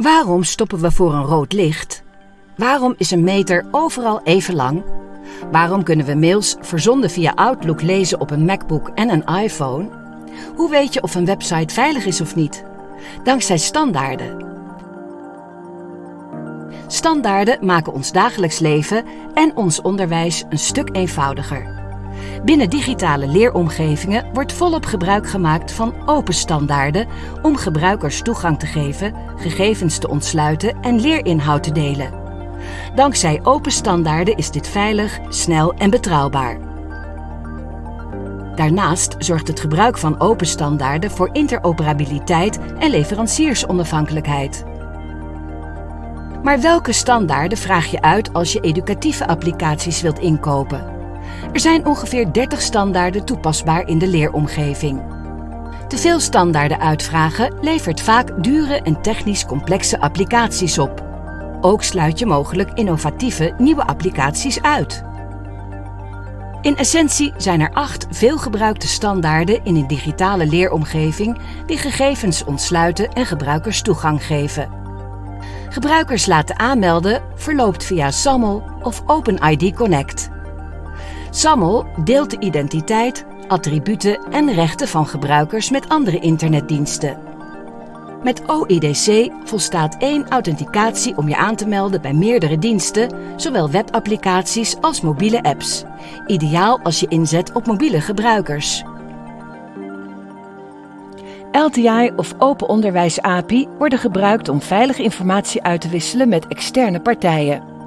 Waarom stoppen we voor een rood licht? Waarom is een meter overal even lang? Waarom kunnen we mails verzonden via Outlook lezen op een MacBook en een iPhone? Hoe weet je of een website veilig is of niet? Dankzij standaarden. Standaarden maken ons dagelijks leven en ons onderwijs een stuk eenvoudiger. Binnen digitale leeromgevingen wordt volop gebruik gemaakt van open standaarden om gebruikers toegang te geven, gegevens te ontsluiten en leerinhoud te delen. Dankzij open standaarden is dit veilig, snel en betrouwbaar. Daarnaast zorgt het gebruik van open standaarden voor interoperabiliteit en leveranciersonafhankelijkheid. Maar welke standaarden vraag je uit als je educatieve applicaties wilt inkopen? Er zijn ongeveer 30 standaarden toepasbaar in de leeromgeving. Te veel standaarden uitvragen levert vaak dure en technisch complexe applicaties op. Ook sluit je mogelijk innovatieve nieuwe applicaties uit. In essentie zijn er acht veelgebruikte standaarden in een digitale leeromgeving die gegevens ontsluiten en gebruikers toegang geven. Gebruikers laten aanmelden verloopt via SAML of OpenID Connect. SAML deelt de identiteit, attributen en rechten van gebruikers met andere internetdiensten. Met OIDC volstaat één authenticatie om je aan te melden bij meerdere diensten, zowel webapplicaties als mobiele apps. Ideaal als je inzet op mobiele gebruikers. LTI of Open Onderwijs API worden gebruikt om veilige informatie uit te wisselen met externe partijen.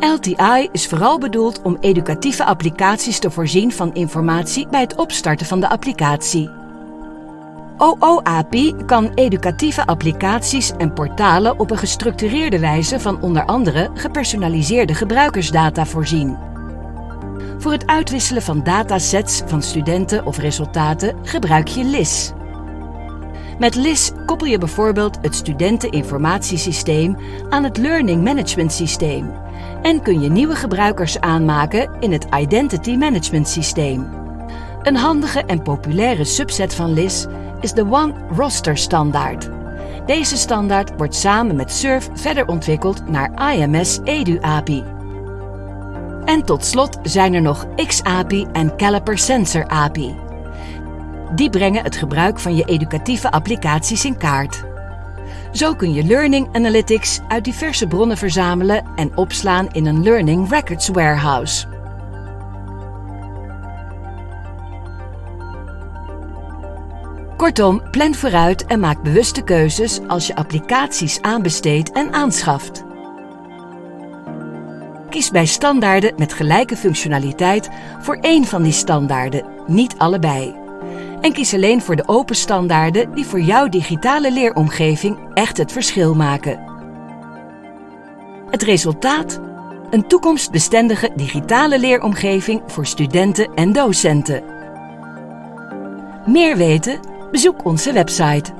LTI is vooral bedoeld om educatieve applicaties te voorzien van informatie bij het opstarten van de applicatie. OOAPI kan educatieve applicaties en portalen op een gestructureerde wijze van onder andere gepersonaliseerde gebruikersdata voorzien. Voor het uitwisselen van datasets van studenten of resultaten gebruik je LIS. Met LIS koppel je bijvoorbeeld het studenteninformatiesysteem aan het Learning Management Systeem en kun je nieuwe gebruikers aanmaken in het Identity Management Systeem. Een handige en populaire subset van LIS is de One Roster standaard. Deze standaard wordt samen met SURF verder ontwikkeld naar IMS Edu API. En tot slot zijn er nog XAPI en Caliper Sensor API. Die brengen het gebruik van je educatieve applicaties in kaart. Zo kun je Learning Analytics uit diverse bronnen verzamelen en opslaan in een Learning Records Warehouse. Kortom, plan vooruit en maak bewuste keuzes als je applicaties aanbesteedt en aanschaft. Kies bij standaarden met gelijke functionaliteit voor één van die standaarden, niet allebei. En kies alleen voor de open standaarden die voor jouw digitale leeromgeving echt het verschil maken. Het resultaat? Een toekomstbestendige digitale leeromgeving voor studenten en docenten. Meer weten? Bezoek onze website